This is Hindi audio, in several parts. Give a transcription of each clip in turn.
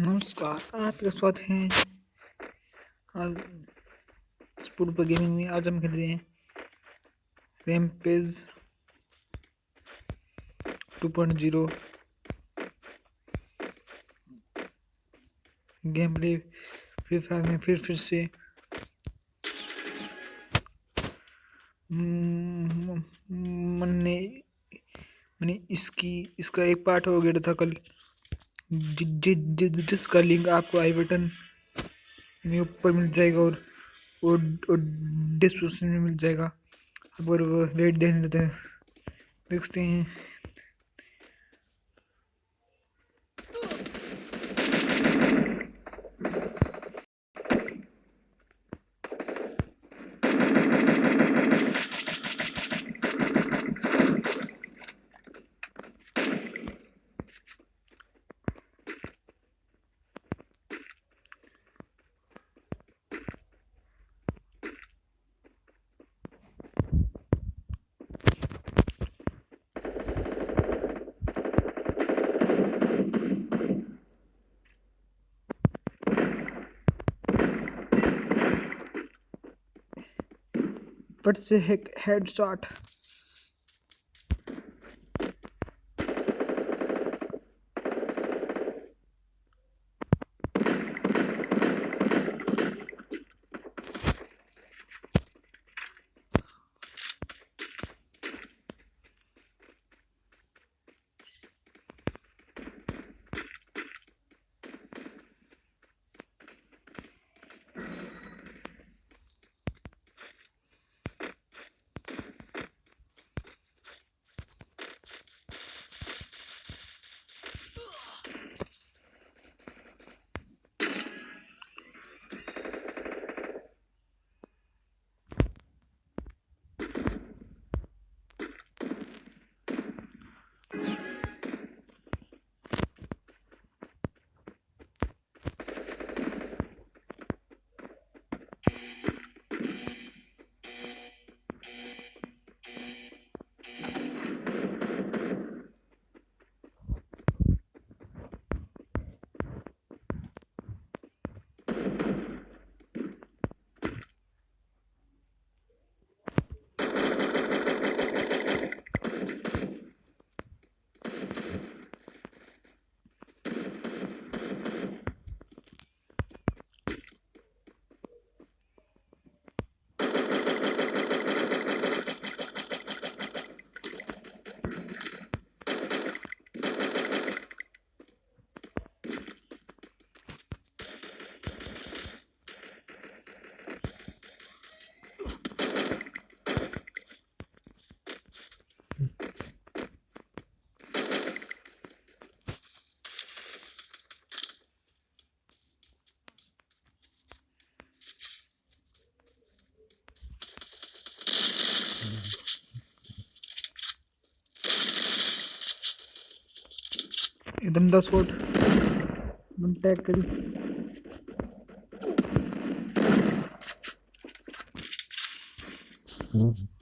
नमस्कार आपका स्वागत है। आज स्पोर्ट पर गेमिंग में आज हम खेल रहे हैं Rampage 2.0 game play Free Fire में फिर फिर से। मैंने मैंने इसकी, इसका एक पार्ट हो गया था कल। जि, जि, जि, जिसका लिंक आपको आई बटन में ऊपर मिल जाएगा और और, और डिस्क्रिप्शन में मिल जाएगा। अब और वेट देख लेते हैं। देखते हैं। फट से हेड शॉट एकदम दस वोट टैग करी mm-hmm.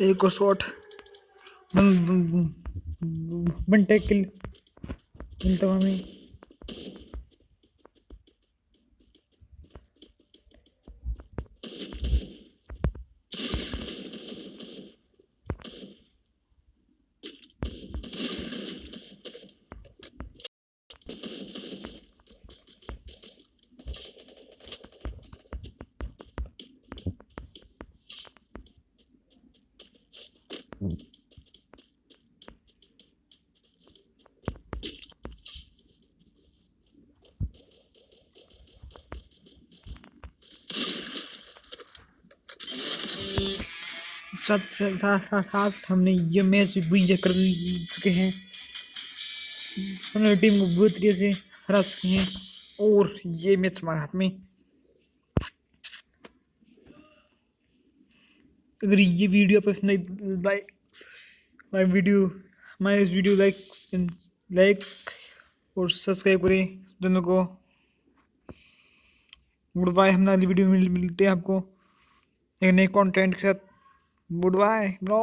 एक और shot one one take kill मिलता हूँ हमें साथ साथ साथ साथ हमने ये मैच भी कर चुके हैं। हमने टीम को बुरी तरीके से हरा चुके हैं और ये मैच हमारे हाथ में। अगर ये वीडियो पसंद आई माय वीडियो माय इस वीडियो लाइक लाइक और सब्सक्राइब करें दोनों को। गुड बाय हम अगली वीडियो में मिलते हैं आपको। एक नए कंटेंट के साथ। Good bye bro